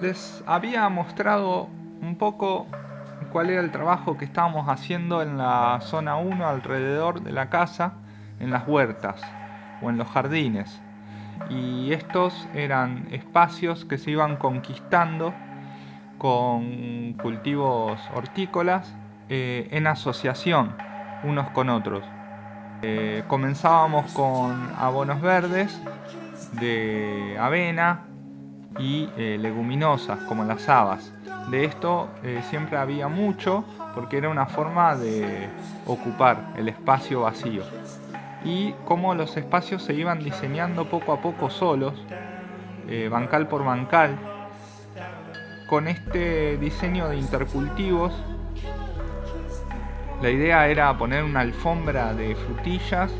Les había mostrado un poco cuál era el trabajo que estábamos haciendo en la zona 1 alrededor de la casa, en las huertas o en los jardines. Y estos eran espacios que se iban conquistando con cultivos hortícolas eh, en asociación unos con otros. Eh, comenzábamos con abonos verdes de avena y eh, leguminosas como las habas. De esto siempre había mucho porque era una forma de ocupar el espacio vacío. Y como los espacios se iban diseñando poco a poco solos, bancal por bancal, con este diseño de intercultivos la idea era poner una alfombra de frutillas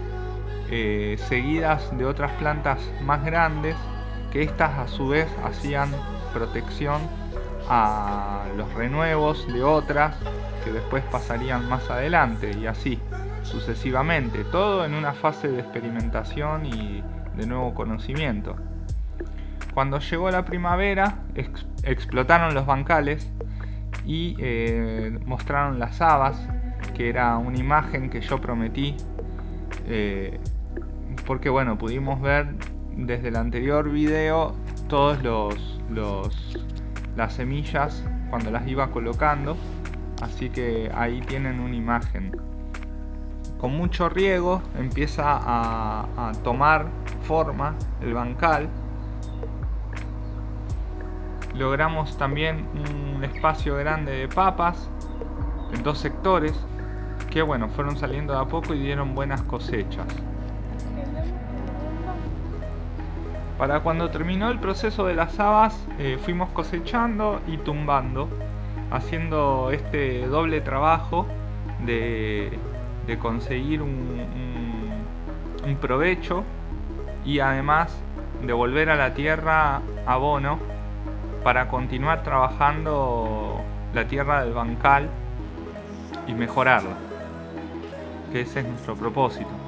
eh, seguidas de otras plantas más grandes que estas a su vez hacían protección a los renuevos de otras que después pasarían más adelante y así sucesivamente, todo en una fase de experimentación y de nuevo conocimiento. Cuando llegó la primavera, explotaron los bancales y eh, mostraron las habas, que era una imagen que yo prometí, eh, porque bueno, pudimos ver desde el anterior video todos los, las semillas cuando las iba colocando, así que ahí tienen una imagen. Con mucho riego empieza a tomar forma el bancal. Logramos también un espacio grande de papas en dos sectores que bueno fueron saliendo de a poco y dieron buenas cosechas para cuando terminó el proceso de las habas eh, fuimos cosechando y tumbando haciendo este doble trabajo de, conseguir un, provecho y además de volver a la tierra abono para continuar trabajando la tierra del bancal y mejorarla, que ese es nuestro propósito.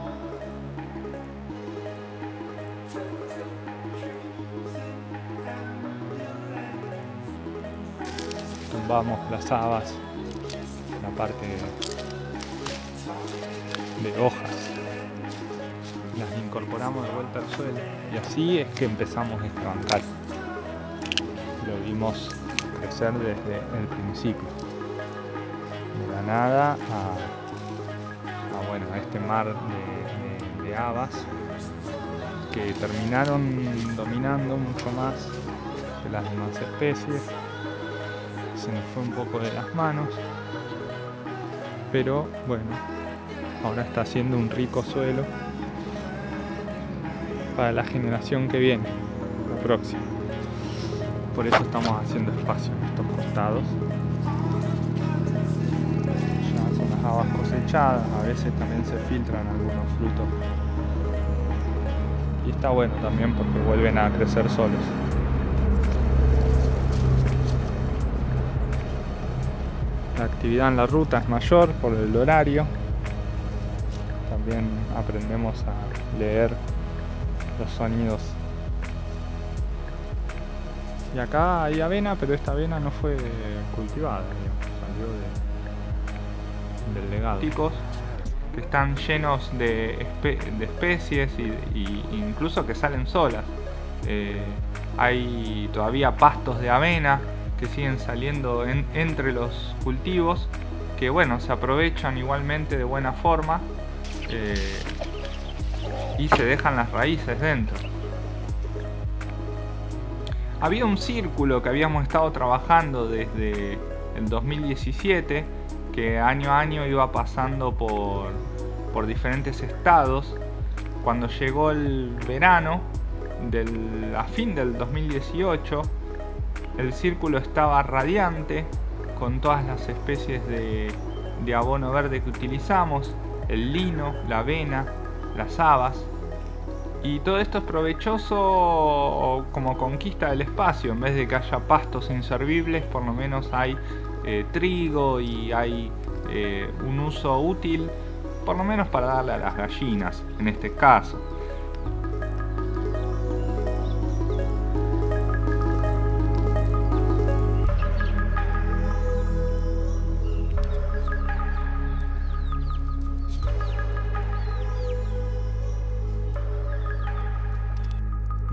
Tumbamos las habas, la parte de hojas, las incorporamos de vuelta al suelo y así es que empezamos este bancal lo vimos crecer desde el principio. De la nada a, bueno, a este mar de, de habas que terminaron dominando mucho más que las demás especies. Se nos fue un poco de las manos, pero bueno, ahora está haciendo un rico suelo para la generación que viene, la próxima. Por eso estamos haciendo espacio en estos costados. Ya con las habas cosechadas a veces también se filtran algunos frutos. Y está bueno también porque vuelven a crecer solos actividad en la ruta es mayor por el horario también aprendemos a leer los sonidos y acá hay avena, pero esta avena no fue cultivada, salió del legado. Ticos que están llenos de, especies y, incluso que salen solas. Eh, hay todavía pastos de avena que siguen saliendo entre los cultivos que bueno, se aprovechan igualmente de buena forma eh, y se dejan las raíces dentro. Había un círculo que habíamos estado trabajando desde el 2017, que año a año iba pasando por, por diferentes estados. Cuando llegó el verano, a fin del 2018, el círculo estaba radiante con todas las especies de, abono verde que utilizamos, el lino, la avena, las habas, y todo esto es provechoso como conquista del espacio, en vez de que haya pastos inservibles, por lo menos hay eh, trigo y hay eh, un uso útil, por lo menos para darle a las gallinas, en este caso.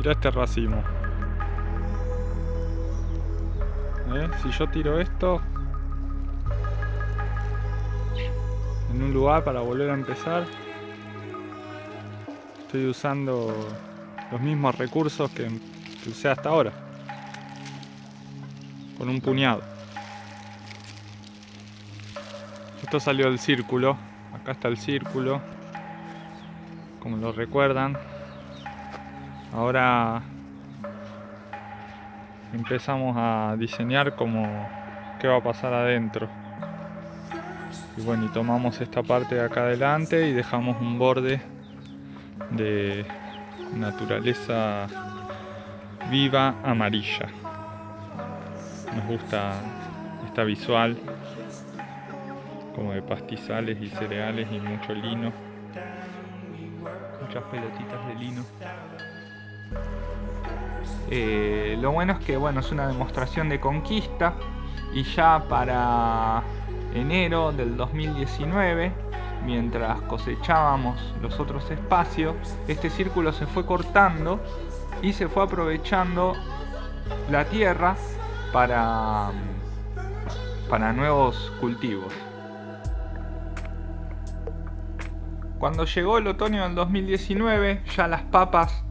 Mira este racimo. Si yo tiro esto en un lugar para volver a empezar, estoy usando los mismos recursos que usé hasta ahora. Con un puñado. Esto salió del círculo. Acá está el círculo. Como lo recuerdan. Ahora empezamos a diseñar como qué va a pasar adentro. Y bueno, y tomamos esta parte de acá adelante y dejamos un borde de naturaleza viva amarilla. Nos gusta esta visual como de pastizales y cereales y mucho lino. Muchas pelotitas de lino. Eh, lo bueno es que bueno, es una demostración de conquista y ya para enero del 2019, mientras cosechábamos los otros espacios, este círculo se fue cortando y se fue aprovechando la tierra para, para nuevos cultivos. Cuando llegó el otoño del 2019, ya las papas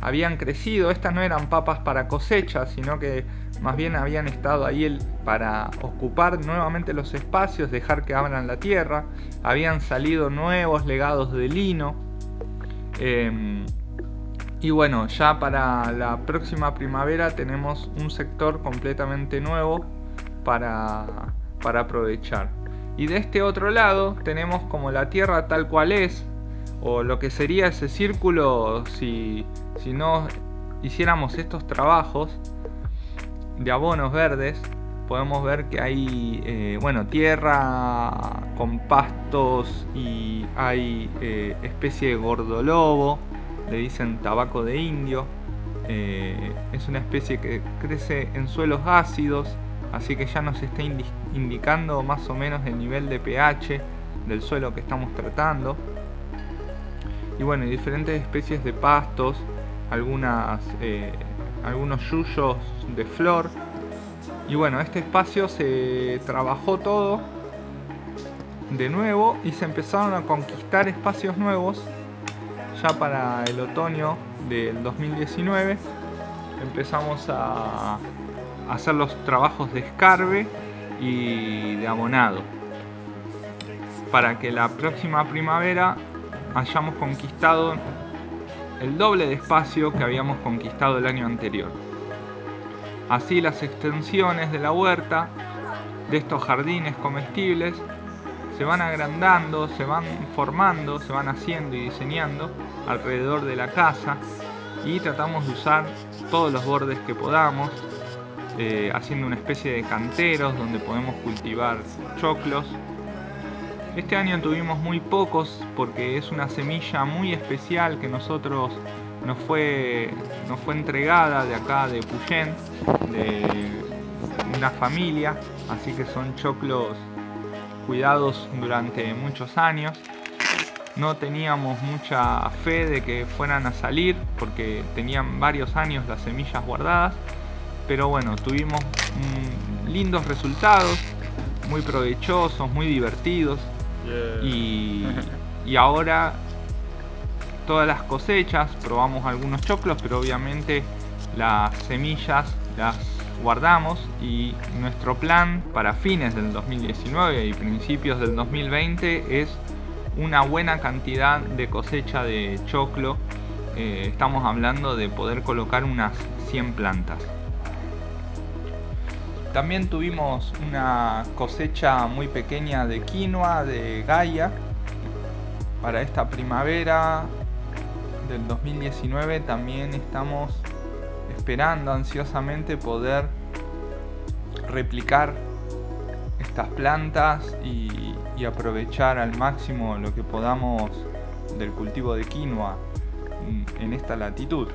habían crecido. Estas no eran papas para cosecha, sino que más bien habían estado ahí para ocupar nuevamente los espacios, dejar que abran la tierra. Habían salido nuevos legados de lino. Em, y bueno, ya para la próxima primavera tenemos un sector completamente nuevo para, para aprovechar. Y de este otro lado tenemos como la Tierra tal cual es, o lo que sería ese círculo si, si no hiciéramos estos trabajos de abonos verdes. Podemos ver que hay, eh, bueno, tierra con pastos y hay eh, especie de gordolobo, le dicen tabaco de indio. Eh, es una especie que crece en suelos ácidos así que ya nos está indicando más o menos el nivel de pH del suelo que estamos tratando y bueno, diferentes especies de pastos algunas, eh, algunos yuyos de flor. Y bueno, este espacio se trabajó todo de nuevo y se empezaron a conquistar espacios nuevos ya para el otoño del 2019 empezamos a hacer los trabajos de escarbe y de abonado para que la próxima primavera hayamos conquistado el doble de espacio que habíamos conquistado el año anterior. Así las extensiones de la huerta, de estos jardines comestibles, se van agrandando, se van formando, se van haciendo y diseñando alrededor de la casa y tratamos de usar todos los bordes que podamos eh, haciendo una especie de canteros donde podemos cultivar choclos. Este año tuvimos muy pocos porque es una semilla muy especial que nosotros nos fue, nos fue entregada de acá de Puyén, de una familia, así que son choclos cuidados durante muchos años. No teníamos mucha fe de que fueran a salir porque tenían varios años las semillas guardadas pero bueno, tuvimos mm, lindos resultados, muy provechosos, muy divertidos. Y, ahora todas las cosechas, probamos algunos choclos, pero obviamente las semillas las guardamos y nuestro plan para fines del 2019 y principios del 2020 es una buena cantidad de cosecha de choclo. Eh, estamos hablando de poder colocar unas 100 plantas. También tuvimos una cosecha muy pequeña de quinoa de Gaia para esta primavera del 2019 también estamos esperando ansiosamente poder replicar estas plantas y, y, aprovechar al máximo lo que podamos del cultivo de quinoa en esta latitud.